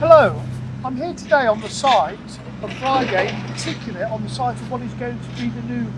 Hello, I'm here today on the site of Friargate, in particular on the site of what is going to be the new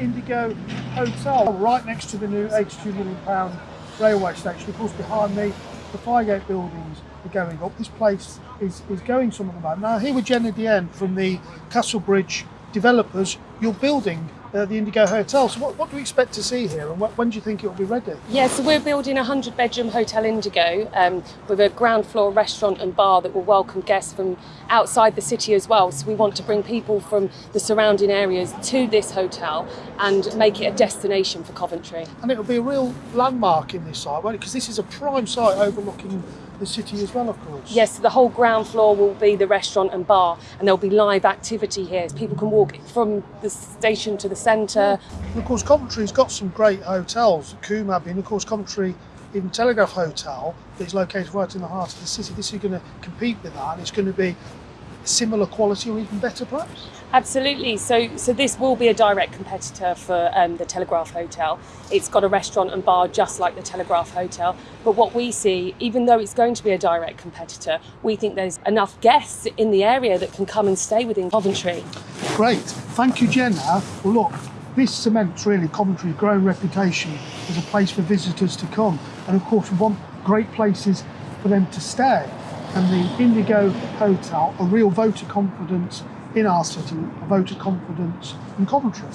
Indigo Hotel, right next to the new £82 million railway station. Of course, behind me, the Friargate buildings are going up. This place is, is going some at the moment. Now, here with Jenna Dien from the Castlebridge developers, you're building uh, the Indigo Hotel. So, what, what do we expect to see here, and what, when do you think it will be ready? Yeah, so we're building a 100 bedroom Hotel Indigo um, with a ground floor restaurant and bar that will welcome guests from outside the city as well. So we want to bring people from the surrounding areas to this hotel and make it a destination for Coventry. And it will be a real landmark in this site, won't it? Because this is a prime site overlooking the city as well, of course. Yes, the whole ground floor will be the restaurant and bar, and there'll be live activity here. People can walk from the station to the centre. And of course, Coventry's got some great hotels, Coombe Abbey, and of course, Coventry in Telegraph Hotel that's located right in the heart of the city. This is going to compete with that, and it's going to be similar quality or even better, perhaps. Absolutely. So, so this will be a direct competitor for um, the Telegraph Hotel. It's got a restaurant and bar just like the Telegraph Hotel. But what we see, even though it's going to be a direct competitor, we think there's enough guests in the area that can come and stay within Coventry. Great. Thank you, Jenna. Well, look, this cements really Coventry's growing reputation as a place for visitors to come. And of course, we want great places for them to stay. And the Indigo Hotel, a real vote of confidence in our city, a vote of confidence in Coventry.